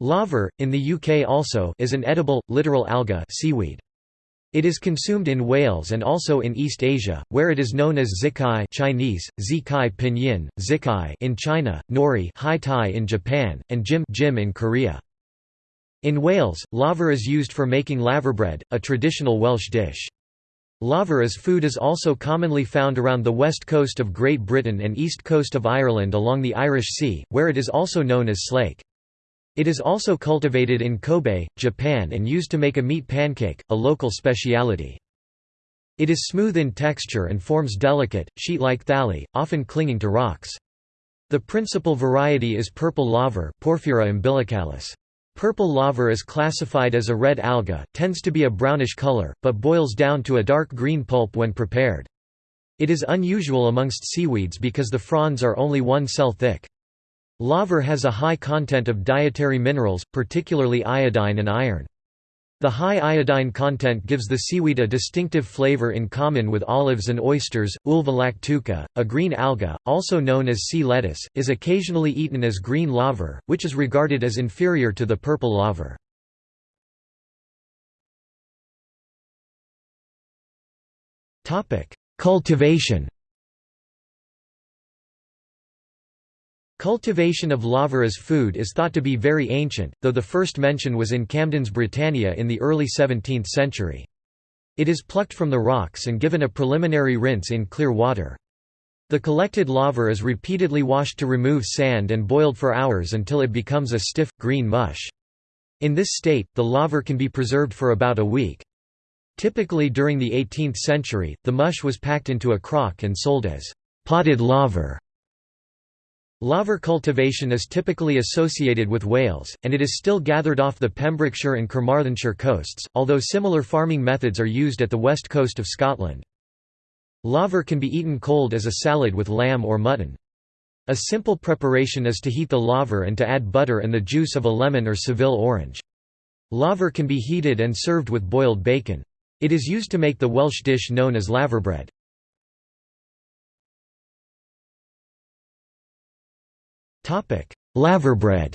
Laver, in the UK also, is an edible, littoral alga seaweed. It is consumed in Wales and also in East Asia, where it is known as zikai Chinese, zikai pinyin, zikai in China, nori hai tai in Japan, and jim, jim in Korea. In Wales, laver is used for making laverbread, a traditional Welsh dish. Laver as food is also commonly found around the west coast of Great Britain and east coast of Ireland along the Irish Sea, where it is also known as slake. It is also cultivated in Kobe, Japan and used to make a meat pancake, a local speciality. It is smooth in texture and forms delicate, sheet-like thalli, often clinging to rocks. The principal variety is purple laver Porphyra umbilicalis. Purple laver is classified as a red alga, tends to be a brownish color, but boils down to a dark green pulp when prepared. It is unusual amongst seaweeds because the fronds are only one cell thick. Laver has a high content of dietary minerals, particularly iodine and iron. The high iodine content gives the seaweed a distinctive flavor in common with olives and oysters. Ulva lactuca, a green alga, also known as sea lettuce, is occasionally eaten as green laver, which is regarded as inferior to the purple laver. Cultivation Cultivation of laver as food is thought to be very ancient, though the first mention was in Camden's Britannia in the early 17th century. It is plucked from the rocks and given a preliminary rinse in clear water. The collected laver is repeatedly washed to remove sand and boiled for hours until it becomes a stiff, green mush. In this state, the laver can be preserved for about a week. Typically during the 18th century, the mush was packed into a crock and sold as potted laver. Laver cultivation is typically associated with Wales, and it is still gathered off the Pembrokeshire and Carmarthenshire coasts, although similar farming methods are used at the west coast of Scotland. Laver can be eaten cold as a salad with lamb or mutton. A simple preparation is to heat the laver and to add butter and the juice of a lemon or Seville orange. Laver can be heated and served with boiled bacon. It is used to make the Welsh dish known as laverbread. Laverbread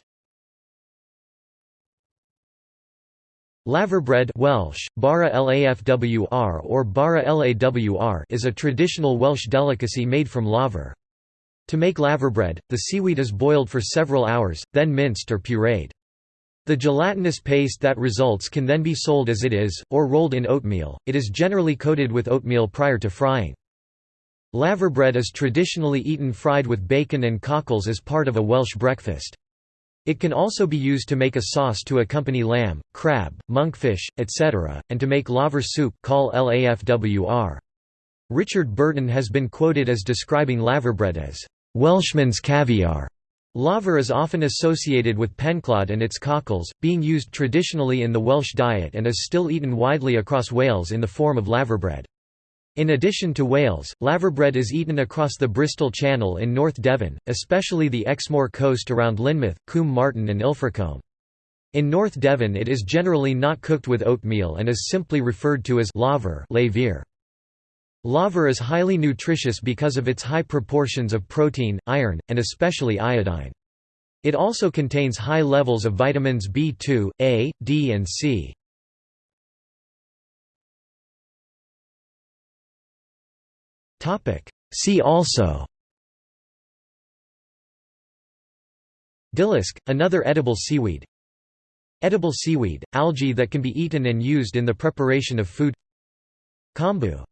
Laverbread Welsh, bara lafwr or bara lawr is a traditional Welsh delicacy made from laver. To make laverbread, the seaweed is boiled for several hours, then minced or pureed. The gelatinous paste that results can then be sold as it is, or rolled in oatmeal. It is generally coated with oatmeal prior to frying. Laverbread is traditionally eaten fried with bacon and cockles as part of a Welsh breakfast. It can also be used to make a sauce to accompany lamb, crab, monkfish, etc., and to make laver soup cawl lafwr. Richard Burton has been quoted as describing laverbread as Welshman's caviar. Laver is often associated with Penclawdd and its cockles, being used traditionally in the Welsh diet and is still eaten widely across Wales in the form of laverbread. In addition to Wales, laverbread is eaten across the Bristol Channel in North Devon, especially the Exmoor coast around Lynmouth, Combe Martin and Ilfracombe. In North Devon it is generally not cooked with oatmeal and is simply referred to as laver Laver is highly nutritious because of its high proportions of protein, iron, and especially iodine. It also contains high levels of vitamins B2, A, D and C. Topic. See also. Dillisk, another edible seaweed. Edible seaweed, algae that can be eaten and used in the preparation of food. Kombu